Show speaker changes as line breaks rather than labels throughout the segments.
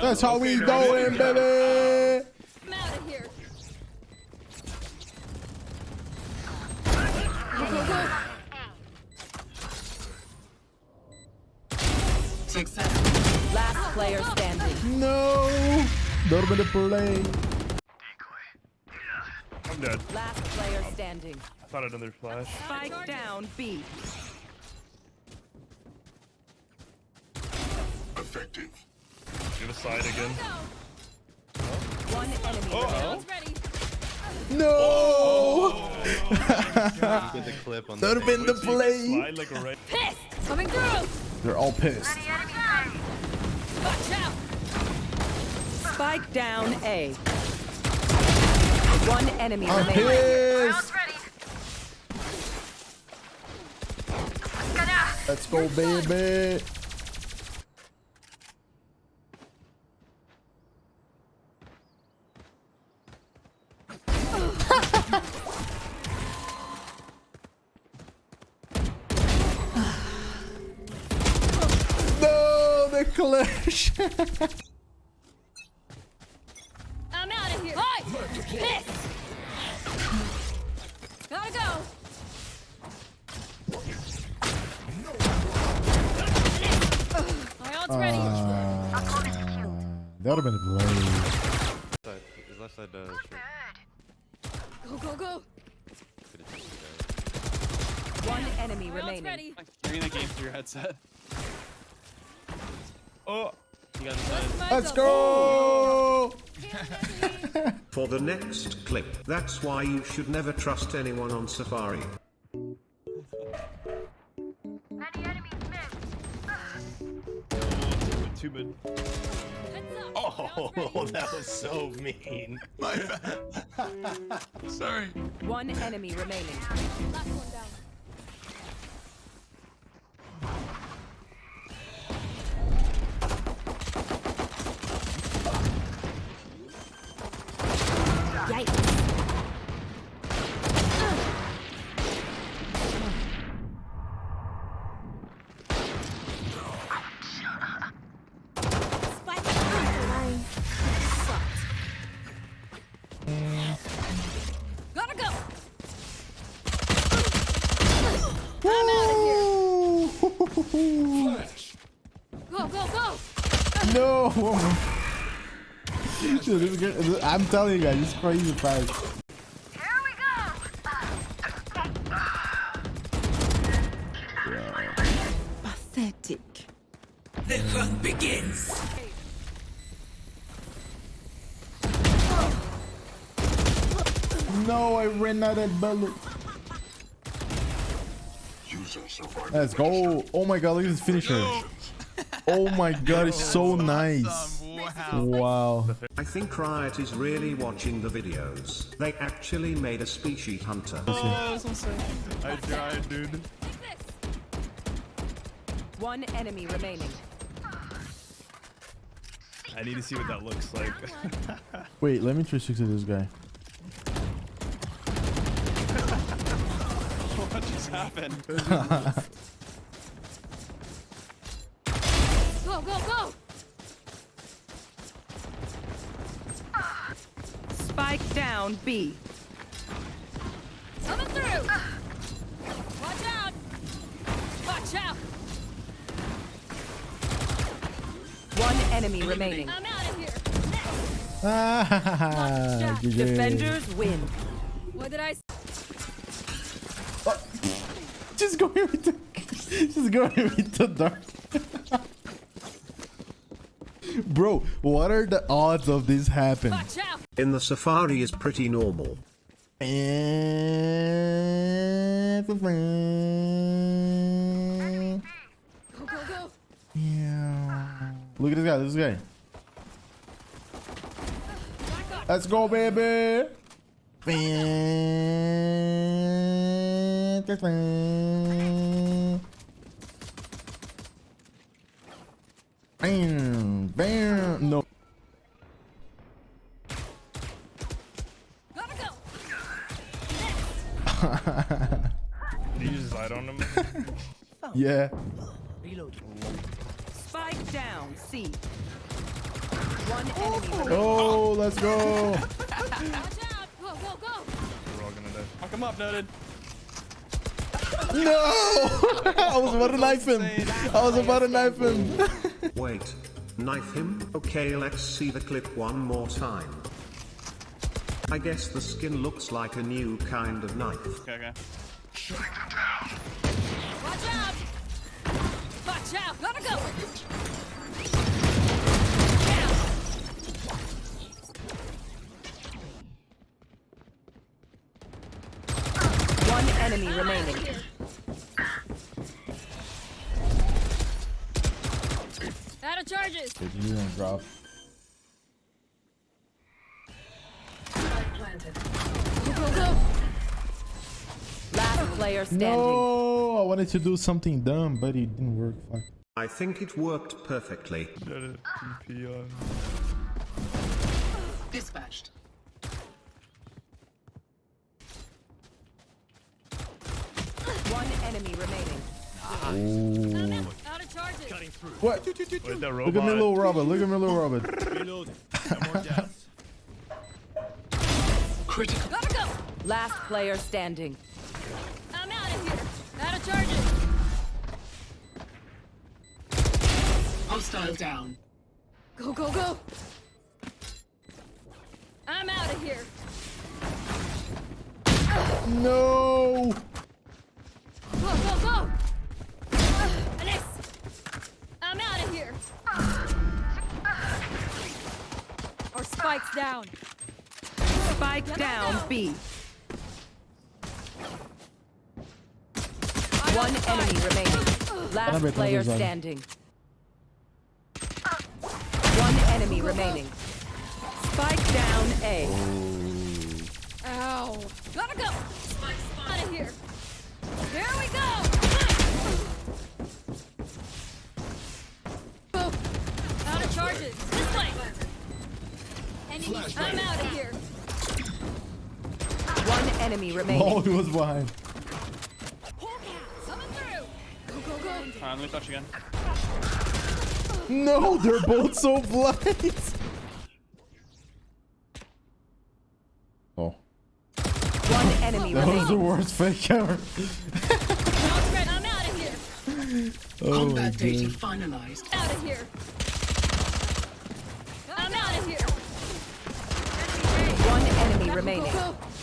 That's how we
Okay,
doing,
no,
baby.
I'm out of here.
Success.
Last player standing.
No. Dorme de play.
I'm dead.
Last player standing.
I thought another flash.
Spike down B.
Effective.
Give a side again.
One enemy
Oh,
remaining.
Someone's ready.
No.
Get the clip on
That would have been the
So you can
play.
Like right.
Pissed. Coming through.
They're all pissed.
Watch out.
Spike down A. One enemy
I'm
remaining.
pissed. Let's go, baby. No.
I'm out of here. Hi. Gotta go. My ult's ready.
Uh, that would have been a.
His left side, uh, short.
Go, go, go.
Could've just did
One enemy remaining.
Hearing the game through your headset.
Oh,
You got inside.
My
Let's go.
For the next clip, that's why you should never trust anyone on Safari.
two mid.
Oh,
My ult's ready.
that was so mean.
My bad. Sorry.
One enemy remaining.
No. Dude, this is good. I'm telling you guys, it's crazy fast. Here we go! Yeah.
Pathetic.
The hunt begins.
No, I ran out of bullet.
User survived.
Let's go. Oh my god, look at this finisher. Oh my god, it's so nice. Wow.
I think Riot is really watching the videos. They actually made a species hunter.
Oh, I tried, dude.
One enemy remaining.
I need to see what that looks like.
Wait, let me introduce you to this guy.
What just happened?
Go, go, go.
Spike down B.
Coming through. Watch out. Watch out.
One enemy remaining.
I'm out of here.
Ah, GG.
Defenders win.
What did I say?
Just go here with the, just go here with the dark. Bro, what are the odds of this
happening?
In the Safari is pretty normal.
Yeah.
Go, go, go.
Look at this guy, this guy. Let's go, baby. Bam, bam.
Did you use side on him?
Yeah.
Spike down C. One oh. enemy remaining.
Oh, let's go.
Watch out! Go, go, go!
We're all gonna die.
Fuck him up, noted.
No! I was about to knife him. I was about to knife him.
Wait. Knife him? Okay, let's see the clip one more time. I guess the skin looks like a new kind of knife.
Okay, okay.
Watch out! Watch out! Gotta go! Down!
One enemy ah. remaining.
Out of charges!
You're drop.
Go, go, go!
Last player standing.
No, I wanted to do something dumb, but it didn't work. Fuck.
I think it worked perfectly.
TP on.
Dispatched.
One enemy remaining.
I'm out, out of charges!
What? Look at me, little Robert. Look at me, little Robert.
Critical.
Gotta go!
Last player standing.
I'm out of here! Out of charges!
Hostile down.
Go, go, go! I'm out of here!
No.
Go, go, go! Uh, Alex! I'm out of here! Our spike's down!
Spike down B. One enemy remaining. Last player standing. One enemy remaining. Spike down A.
Ow! Gotta go! Out of here! There we go! Go! Out of charges! This way! I'm out of here!
One enemy remaining.
Oh, he was behind.
Coming through! Go, go, go!
Alright, let me touch again.
No, they're both so blind. Oh,
One enemy
that was the worst fake ever.
I'm out of here!
Oh my
Combat data
god.
finalized.
Out of here! I'm out of here!
One enemy remaining.
go, go! Watch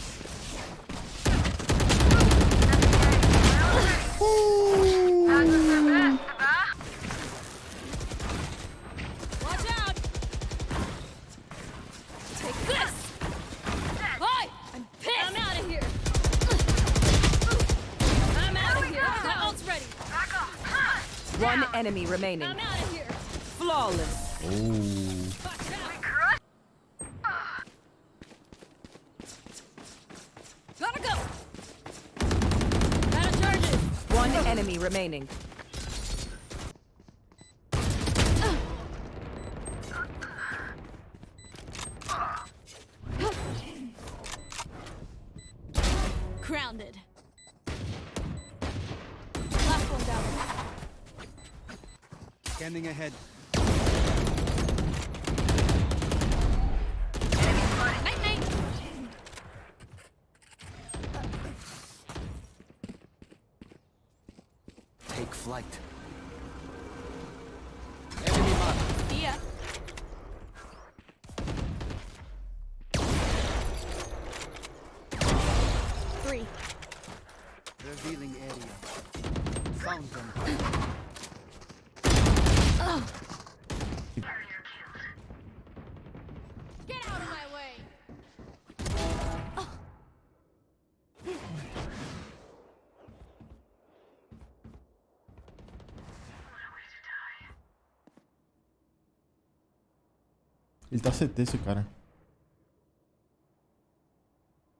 One enemy remaining.
I'm out of here!
Flawless.
Out! Gotta go! Out of charges!
One enemy remaining.
Grounded. Last one down.
Scanning ahead. Take flight.
See ya. Three.
Revealing area. Found them.
Ele tá CT, esse cara.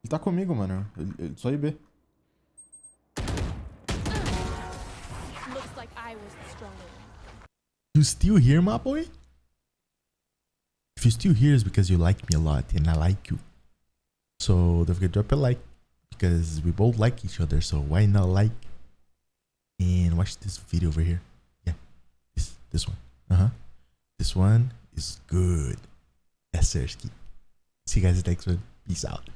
Ele tá comigo, mano. Ele, ele, só IB. Still here, my boy? If you're still here, it's because you like me a lot and I like you. So don't forget to drop a like because we both like each other. So why not like and watch this video over here? Yeah, this this one. Uh huh. This one is good. Sir. See you guys next one. Peace out.